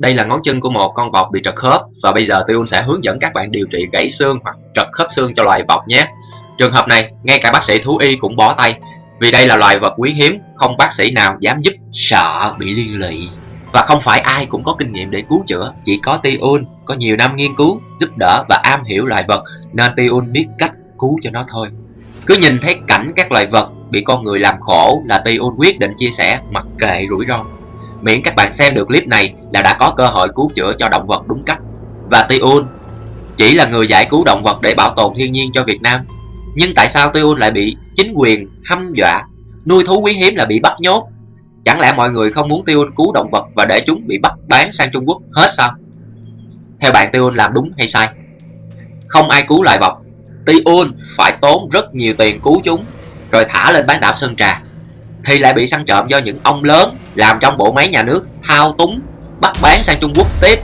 Đây là ngón chân của một con vọc bị trật khớp và bây giờ Tiêu sẽ hướng dẫn các bạn điều trị gãy xương hoặc trật khớp xương cho loài vọc nhé. Trường hợp này, ngay cả bác sĩ thú y cũng bó tay vì đây là loài vật quý hiếm, không bác sĩ nào dám giúp, sợ bị liên lụy. Và không phải ai cũng có kinh nghiệm để cứu chữa, chỉ có Tiun có nhiều năm nghiên cứu, giúp đỡ và am hiểu loài vật nên Tiun biết cách cứu cho nó thôi. Cứ nhìn thấy cảnh các loài vật bị con người làm khổ là Tiun quyết định chia sẻ mặc kệ rủi ro. Miễn các bạn xem được clip này là đã có cơ hội cứu chữa cho động vật đúng cách. Và Tiun chỉ là người giải cứu động vật để bảo tồn thiên nhiên cho Việt Nam. Nhưng tại sao Tiun lại bị chính quyền hăm dọa nuôi thú quý hiếm là bị bắt nhốt? Chẳng lẽ mọi người không muốn Tiun cứu động vật và để chúng bị bắt bán sang Trung Quốc hết sao? Theo bạn Tiun làm đúng hay sai? Không ai cứu loài vật, Tiun phải tốn rất nhiều tiền cứu chúng rồi thả lên bán đảo Sơn Trà thì lại bị săn trộm do những ông lớn làm trong bộ máy nhà nước, thao túng, bắt bán sang Trung Quốc tiếp.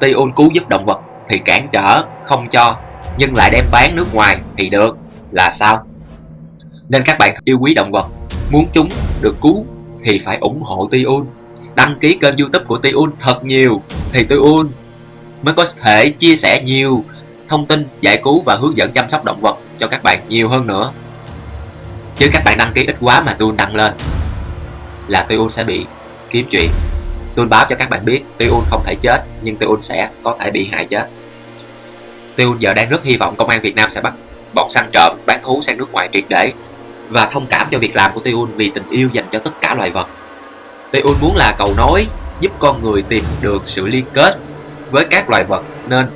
Tiun cứu giúp động vật thì cản trở, không cho, nhưng lại đem bán nước ngoài thì được. Là sao? Nên các bạn yêu quý động vật, muốn chúng được cứu thì phải ủng hộ Tiun đăng ký kênh youtube của Tiun thật nhiều thì Tiun mới có thể chia sẻ nhiều thông tin giải cứu và hướng dẫn chăm sóc động vật cho các bạn nhiều hơn nữa. Chứ các bạn đăng ký ít quá mà tôi đăng lên là Tiun sẽ bị kiếm chuyện. Tôi báo cho các bạn biết Tiun không thể chết, nhưng Tiun sẽ có thể bị hại chết. Tiun giờ đang rất hy vọng công an Việt Nam sẽ bắt bọn săn trộm, bán thú sang nước ngoài triệt để và thông cảm cho việc làm của Tiun vì tình yêu dành cho tất cả loài vật. Tiun muốn là cầu nối, giúp con người tìm được sự liên kết với các loài vật, nên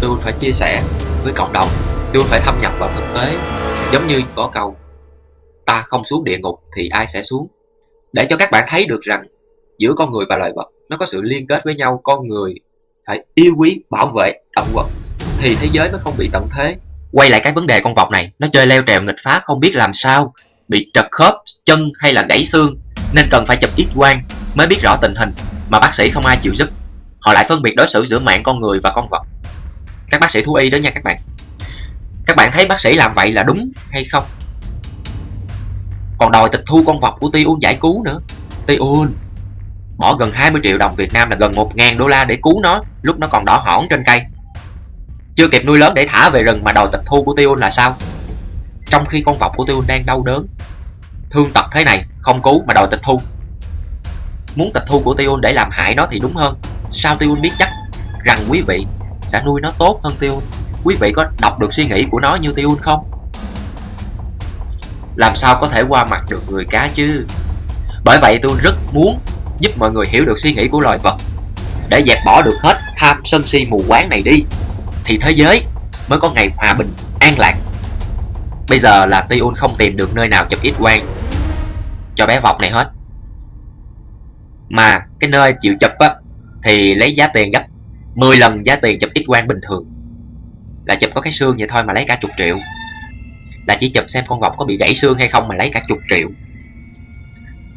Tiun phải chia sẻ với cộng đồng. Tiun phải thâm nhập vào thực tế. Giống như có câu ta không xuống địa ngục thì ai sẽ xuống? Để cho các bạn thấy được rằng giữa con người và loài vật, nó có sự liên kết với nhau, con người phải yêu quý, bảo vệ động vật, thì thế giới mới không bị tận thế. Quay lại cái vấn đề con vọc này, nó chơi leo trèo nghịch phá, không biết làm sao, bị trật khớp chân hay là gãy xương, nên cần phải chụp x quang mới biết rõ tình hình mà bác sĩ không ai chịu giúp. Họ lại phân biệt đối xử giữa mạng con người và con vật các bác sĩ thú y đó nha các bạn. Các bạn thấy bác sĩ làm vậy là đúng hay không? Còn đòi tịch thu con vật của Tiun giải cứu nữa. Tiun bỏ gần 20 triệu đồng Việt Nam là gần 1.000 đô la để cứu nó, lúc nó còn đỏ hỏn trên cây. Chưa kịp nuôi lớn để thả về rừng mà đòi tịch thu của Tiun là sao? Trong khi con vọc của Tiun đang đau đớn, thương tật thế này không cứu mà đòi tịch thu. Muốn tịch thu của Tiun để làm hại nó thì đúng hơn. Sao Tiun biết chắc rằng quý vị sẽ nuôi nó tốt hơn Tiun quý vị có đọc được suy nghĩ của nó như Tiun không? Làm sao có thể qua mặt được người cá chứ? Bởi vậy tôi rất muốn giúp mọi người hiểu được suy nghĩ của loài vật. Để dẹp bỏ được hết tham sân si mù quáng này đi, thì thế giới mới có ngày hòa bình, an lạc. Bây giờ là Tiun không tìm được nơi nào chụp ít quang cho bé vọc này hết. Mà cái nơi chịu chụp á, thì lấy giá tiền gấp 10 lần giá tiền chụp ít quang bình thường. Là chụp có cái xương vậy thôi mà lấy cả chục triệu là chỉ chụp xem con vọc có bị gãy xương hay không mà lấy cả chục triệu.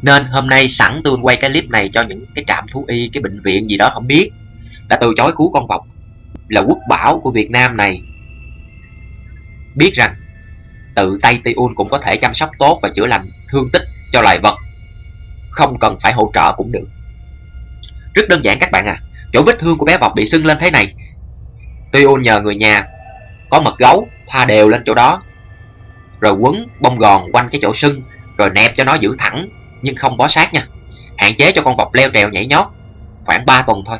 Nên hôm nay sẵn tôi quay cái clip này cho những cái trạm thú y, cái bệnh viện gì đó không biết. Đã từ chối cứu con vọc là quốc bảo của Việt Nam này. Biết rằng, tự tay Tiun cũng có thể chăm sóc tốt và chữa lành thương tích cho loài vật. Không cần phải hỗ trợ cũng được. Rất đơn giản các bạn à. Chỗ vết thương của bé vọc bị sưng lên thế này. Tiun nhờ người nhà có mật gấu thoa đều lên chỗ đó rồi quấn bông gòn quanh cái chỗ sưng rồi nẹp cho nó giữ thẳng nhưng không bó sát nha. Hạn chế cho con vọc leo trèo nhảy nhót khoảng 3 tuần thôi.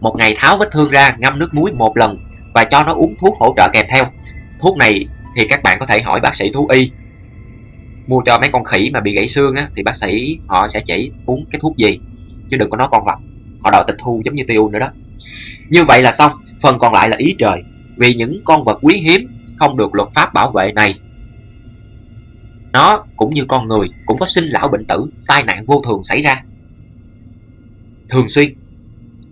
Một ngày tháo vết thương ra ngâm nước muối một lần và cho nó uống thuốc hỗ trợ kèm theo. Thuốc này thì các bạn có thể hỏi bác sĩ thú y. Mua cho mấy con khỉ mà bị gãy xương á, thì bác sĩ họ sẽ chỉ uống cái thuốc gì chứ đừng có nói con vọc họ đòi tịch thu giống như tiêu nữa đó. Như vậy là xong phần còn lại là ý trời. Vì những con vật quý hiếm không được luật pháp bảo vệ này nó cũng như con người, cũng có sinh lão bệnh tử, tai nạn vô thường xảy ra. Thường xuyên,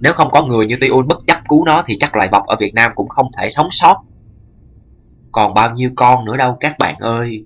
nếu không có người như Tiun bất chấp cứu nó thì chắc loài vọc ở Việt Nam cũng không thể sống sót. Còn bao nhiêu con nữa đâu, các bạn ơi.